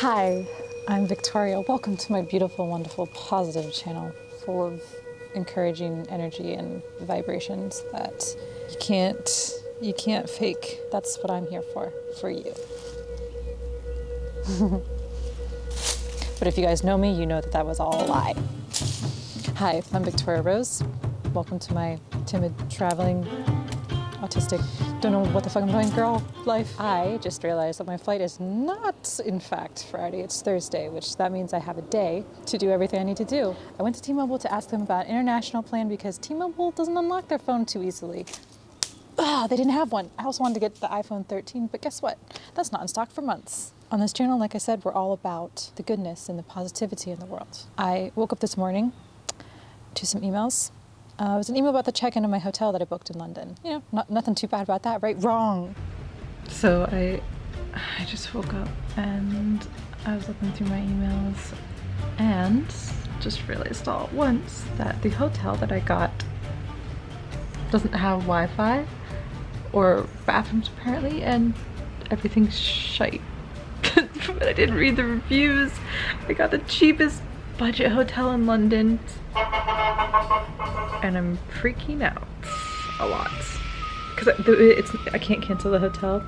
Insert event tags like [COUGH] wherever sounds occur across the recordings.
Hi, I'm Victoria. Welcome to my beautiful, wonderful, positive channel full of encouraging energy and vibrations that you can't you can't fake. That's what I'm here for, for you. [LAUGHS] but if you guys know me, you know that that was all a lie. Hi, I'm Victoria Rose. Welcome to my timid traveling autistic, don't know what the fuck I'm doing, girl life. I just realized that my flight is not, in fact, Friday, it's Thursday, which that means I have a day to do everything I need to do. I went to T-Mobile to ask them about international plan because T-Mobile doesn't unlock their phone too easily. Ah, they didn't have one. I also wanted to get the iPhone 13, but guess what? That's not in stock for months. On this channel, like I said, we're all about the goodness and the positivity in the world. I woke up this morning to some emails uh, it was an email about the check-in of my hotel that I booked in London. You know, not, nothing too bad about that, right? Wrong. So I, I just woke up and I was looking through my emails and just realized all at once that the hotel that I got doesn't have Wi-Fi or bathrooms apparently and everything's shite. [LAUGHS] but I didn't read the reviews. I got the cheapest budget hotel in London and I'm freaking out a lot because it's I can't cancel the hotel.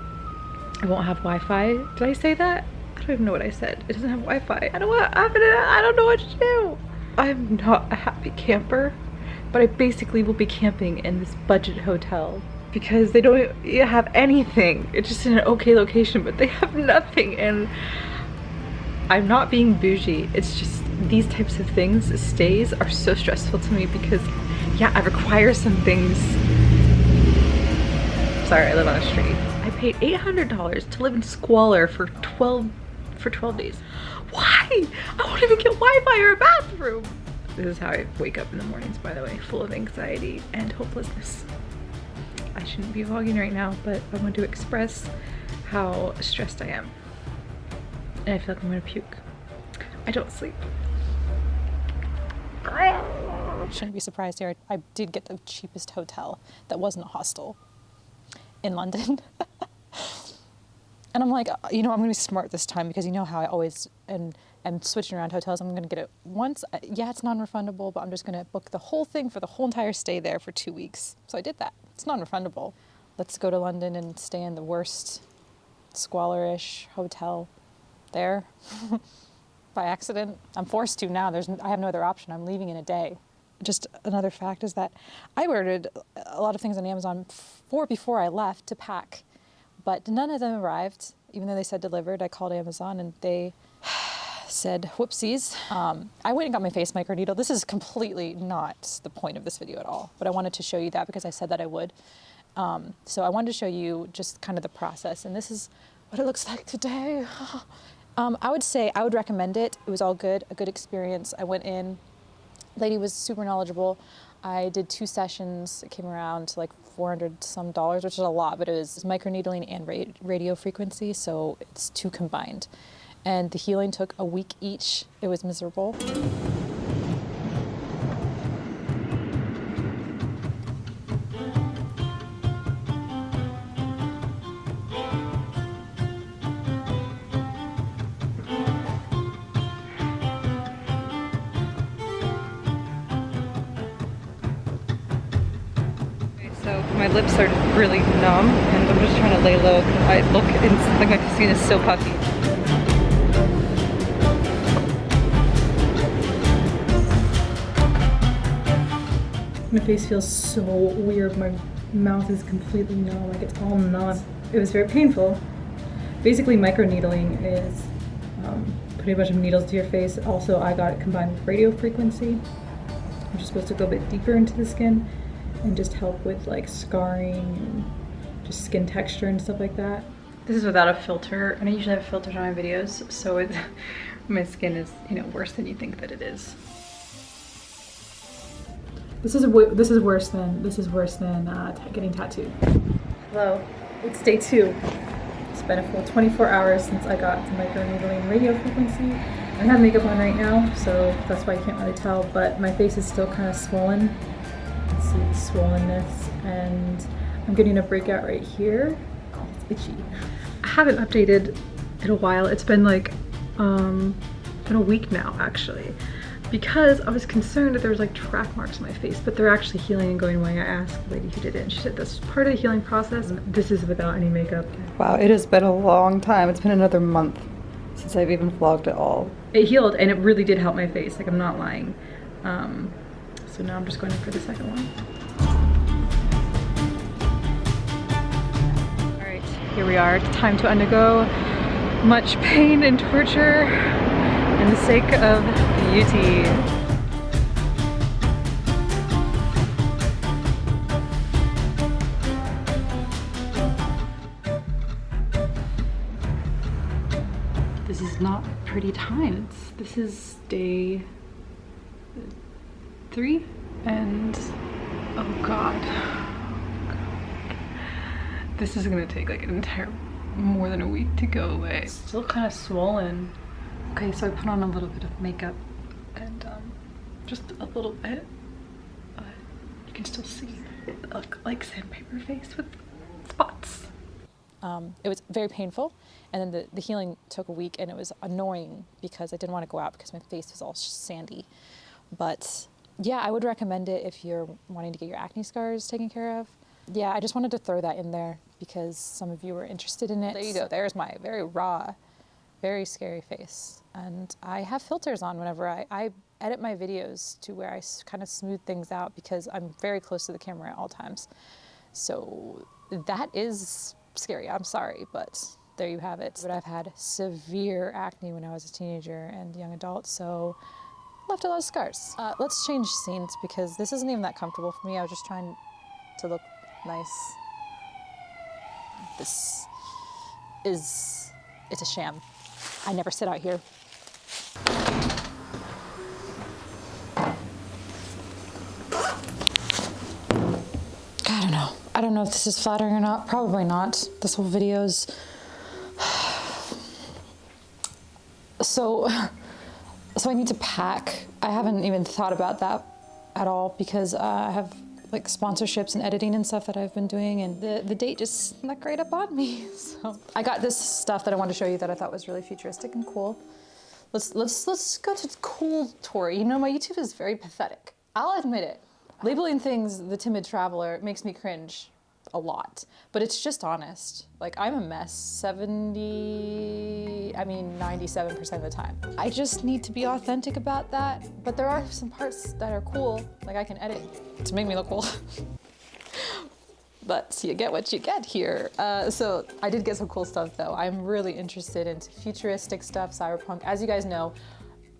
I won't have Wi-Fi. Did I say that? I don't even know what I said. It doesn't have Wi-Fi. I don't what happened. I don't know what to do. I'm not a happy camper, but I basically will be camping in this budget hotel because they don't have anything. It's just in an okay location, but they have nothing and I'm not being bougie. It's just these types of things, stays, are so stressful to me because yeah, I require some things. Sorry, I live on a street. I paid $800 to live in squalor for 12 for 12 days. Why? I won't even get Wi-Fi or a bathroom. This is how I wake up in the mornings, by the way, full of anxiety and hopelessness. I shouldn't be vlogging right now, but I want to express how stressed I am. And I feel like I'm gonna puke. I don't sleep. Shouldn't be surprised here. I did get the cheapest hotel that wasn't a hostel in London. [LAUGHS] and I'm like, you know, I'm gonna be smart this time because you know how I always and am switching around hotels. I'm gonna get it once. Uh, yeah, it's non-refundable, but I'm just gonna book the whole thing for the whole entire stay there for two weeks. So I did that. It's non-refundable. Let's go to London and stay in the worst squalorish hotel there. [LAUGHS] by accident. I'm forced to now. There's, I have no other option. I'm leaving in a day. Just another fact is that I ordered a lot of things on Amazon for before I left to pack, but none of them arrived, even though they said delivered. I called Amazon and they [SIGHS] said, whoopsies. Um, I went and got my face microneedle. This is completely not the point of this video at all, but I wanted to show you that because I said that I would. Um, so I wanted to show you just kind of the process, and this is what it looks [LAUGHS] like today. [LAUGHS] Um, I would say I would recommend it. It was all good, a good experience. I went in, lady was super knowledgeable. I did two sessions. It came around to like 400 some dollars, which is a lot, but it was microneedling and radio frequency, so it's two combined. And the healing took a week each. It was miserable. Really numb and I'm just trying to lay low. I look something like the skin is so puffy. My face feels so weird. My mouth is completely numb, like it's all numb. It was very painful. Basically microneedling is um, putting a bunch of needles to your face. Also, I got it combined with radio frequency, which is supposed to go a bit deeper into the skin and just help with like scarring and just skin texture and stuff like that. This is without a filter, and I usually have filters on my videos, so it, [LAUGHS] my skin is, you know, worse than you think that it is. This is this is worse than this is worse than uh, getting tattooed. Hello, it's day two. It's been a full 24 hours since I got the microneedling radio frequency. I have makeup on right now, so that's why you can't really tell, but my face is still kind of swollen see the swollenness and I'm getting a breakout right here. It's itchy. I haven't updated in a while. It's been like Um, been a week now actually because I was concerned that there was like track marks on my face, but they're actually healing and going away. I asked the lady who did it and she said that's part of the healing process. This is without any makeup. Wow, it has been a long time. It's been another month since I've even vlogged at all. It healed and it really did help my face, like I'm not lying. Um, so now I'm just going in for the second one. All right, here we are. It's time to undergo much pain and torture in the sake of beauty. This is not pretty times. This is day three and oh god. This is gonna take like an entire more than a week to go away. Still kind of swollen. Okay, so I put on a little bit of makeup and um, just a little bit, you can still see look like sandpaper face with spots. Um, it was very painful, and then the, the healing took a week, and it was annoying because I didn't want to go out because my face was all sandy. But yeah, I would recommend it if you're wanting to get your acne scars taken care of. Yeah, I just wanted to throw that in there because some of you were interested in it. There you go. There's my very raw, very scary face. And I have filters on whenever I, I edit my videos to where I kind of smooth things out because I'm very close to the camera at all times. So that is scary. I'm sorry, but there you have it. But I've had severe acne when I was a teenager and young adult, so left a lot of scars. Uh, let's change scenes because this isn't even that comfortable for me. I was just trying to look nice. This is, it's a sham. I never sit out here. I don't know. I don't know if this is flattering or not. Probably not. This whole video's. [SIGHS] So, so I need to pack. I haven't even thought about that at all because uh, I have like sponsorships and editing and stuff that I've been doing and the, the date just snuck right up on me. [LAUGHS] So I got this stuff that I wanted to show you that I thought was really futuristic and cool. Let's, let's, let's go to cool tour. You know, my YouTube is very pathetic. I'll admit it. Labeling things the timid traveler makes me cringe a lot, but it's just honest. Like I'm a mess 70, I mean 97% of the time. I just need to be authentic about that, but there are some parts that are cool, like I can edit to make me look cool. [LAUGHS] but you get what you get here. Uh, so I did get some cool stuff though. I'm really interested into futuristic stuff, cyberpunk. As you guys know,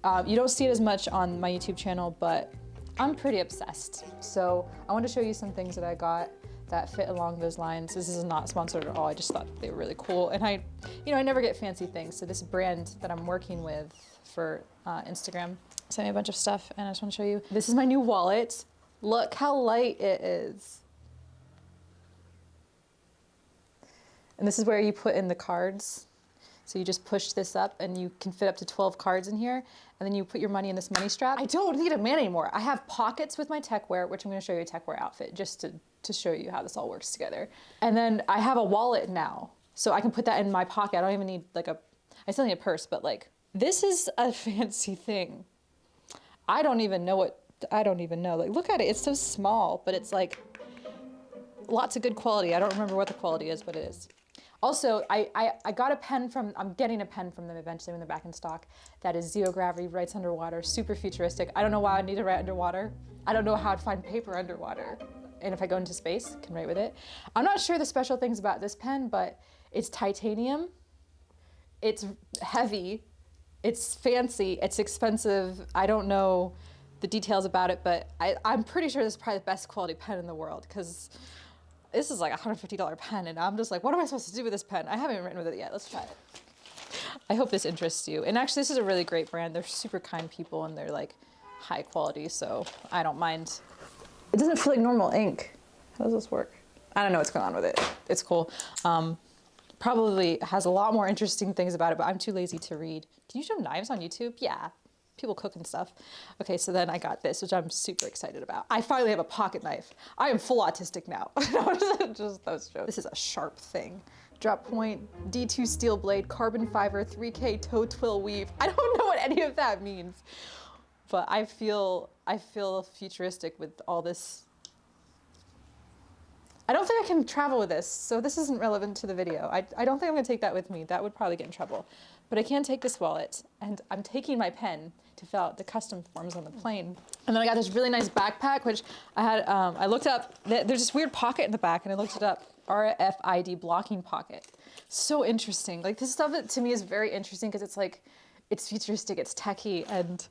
uh, you don't see it as much on my YouTube channel, but I'm pretty obsessed. So I want to show you some things that I got that fit along those lines. This is not sponsored at all. I just thought they were really cool. And I, you know, I never get fancy things. So this brand that I'm working with for uh, Instagram sent me a bunch of stuff and I just want to show you. This is my new wallet. Look how light it is. And this is where you put in the cards. So you just push this up and you can fit up to 12 cards in here. And then you put your money in this money strap. I don't need a man anymore. I have pockets with my techwear, which I'm gonna show you a techwear outfit just to, to show you how this all works together. And then I have a wallet now. So I can put that in my pocket. I don't even need like a, I still need a purse, but like, this is a [LAUGHS] fancy thing. I don't even know what, I don't even know. Like, look at it, it's so small, but it's like lots of good quality. I don't remember what the quality is, but it is. Also, I, I, I, got a pen from, I'm getting a pen from them eventually when they're back in stock. That is zero gravity, writes underwater, super futuristic. I don't know why I need to write underwater. I don't know how to find paper underwater. And if I go into space, can write with it. I'm not sure the special things about this pen, but it's titanium. It's heavy. It's fancy. It's expensive. I don't know the details about it, but I, I'm pretty sure this is probably the best quality pen in the world because this is like a $150 pen and I'm just like, what am I supposed to do with this pen? I haven't written with it yet. Let's try it. I hope this interests you. And actually, this is a really great brand. They're super kind people and they're like high quality, so I don't mind. It doesn't feel like normal ink. How does this work? I don't know what's going on with it. It's cool. Um, probably has a lot more interesting things about it, but I'm too lazy to read. Can you show knives on YouTube? Yeah, people cook and stuff. Okay, so then I got this, which I'm super excited about. I finally have a pocket knife. I am full autistic now. [LAUGHS] just those jokes. This is a sharp thing. drop point, D2 steel blade, carbon fiber, 3K tow twill weave. I don't [LAUGHS] know what any of that means, but I feel I feel futuristic with all this. I don't think I can travel with this, so this isn't relevant to the video. I, I don't think I'm gonna take that with me. That would probably get in trouble. But I can take this wallet, and I'm taking my pen to fill out the custom forms on the plane. And then I got this really nice backpack, which I had, um, I looked up, th- there's this weird pocket in the back, and I looked it up, RFID blocking pocket. So interesting. Like this stuff to me is very interesting because it's like, it's futuristic, it's techy, and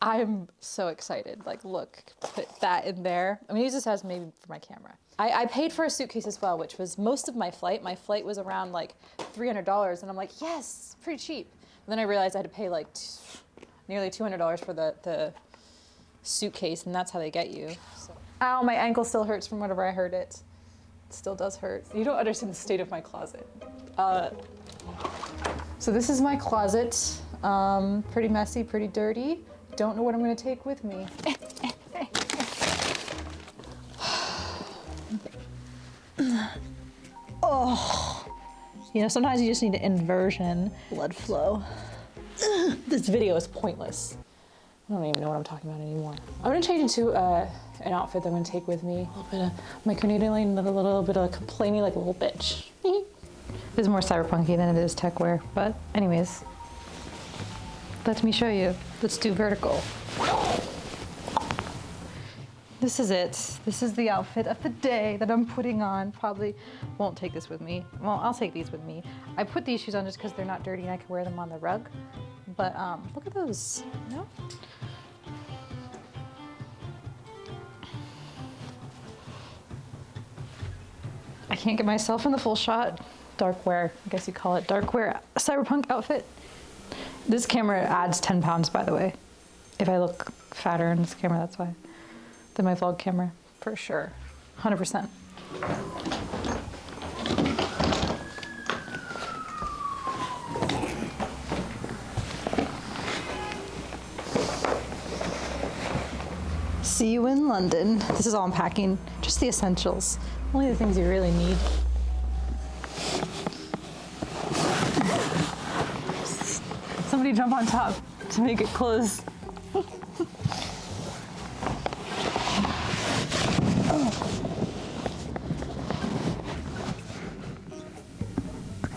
I'm so excited. Like, look, put that in there. I'm gonna use this as maybe for my camera. I, I paid for a suitcase as well, which was most of my flight. My flight was around like $300, and I'm like, yes, pretty cheap. And then I realized I had to pay like nearly $200 for the, the suitcase, and that's how they get you. So. Ow, my ankle still hurts from whenever I heard it. It still does hurt. You don't understand the state of my closet. Uh, so this is my closet. Um, pretty messy, pretty dirty. Don't know what I'm gonna take with me. [SIGHS] oh. You know, sometimes you just need an inversion, blood flow. [CLEARS THROAT] this video is pointless. I don't even know what I'm talking about anymore. I'm gonna change into uh, an outfit that I'm gonna take with me. A little bit of my Canadian, a little, little bit of complaining like a little bitch. [LAUGHS] this is more cyberpunky than it is tech wear, but anyways, let me show you. Let's do vertical. This is it. This is the outfit of the day that I'm putting on. Probably won't take this with me. Well, I'll take these with me. I put these shoes on just because they're not dirty and I can wear them on the rug. But um, look at those. Know? I can't get myself in the full shot. Dark wear, I guess you call it dark wear cyberpunk outfit. This camera adds 10 pounds, by the way. If I look fatter in this camera, that's why. Than my vlog camera, for sure. 100%. See you in London. This is all I'm packing, just the essentials. Only the things you really need. Somebody jump on top to make it close.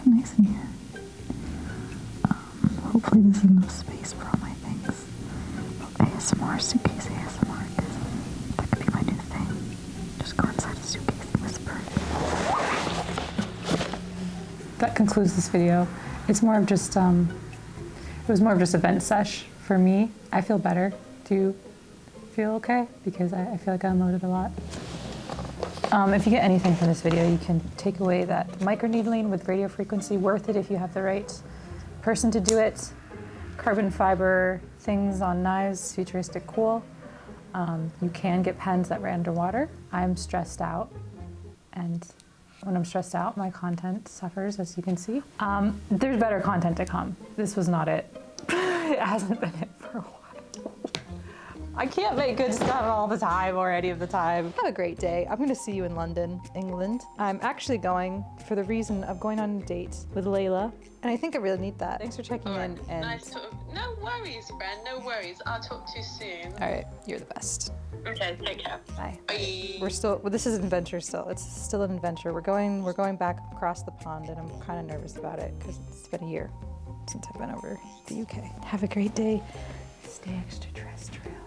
nice in here. Um, hopefully there's enough space for all my things. ASMR, suitcase ASMR, that could be my new thing. Just go inside a suitcase and whisper. that concludes this video. It's more of just, um, it was more of just a vent sesh for me. I feel better. Do you feel okay? Because I, I feel like I unloaded a lot. Um, if you get anything from this video, you can take away that microneedling with radio frequency, worth it if you have the right person to do it. Carbon fiber things on knives, futuristic cool. Um, you can get pens that ran underwater. I'm stressed out and when I'm stressed out, my content suffers, as you can see. Um, there's better content to come. This was not it. [LAUGHS] it hasn't been it for a while. I can't make good stuff all the time or any of the time. Have a great day. I'm gonna see you in London, England. I'm actually going for the reason of going on a date with Layla, and I think I really need that. Thanks for checking in. And Nice talk. No worries, friend. No worries. I'll talk to you soon. all right, you're the best. Okay, take care. Bye. Bye. We're still. Well, this is an adventure. Still, it's still an adventure. We're going. We're going back across the pond, and I'm kind of nervous about it because it's been a year since I've been over the UK. Have a great day. Stay extraterrestrial.